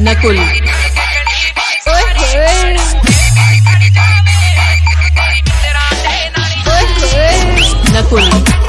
Nakul Nakul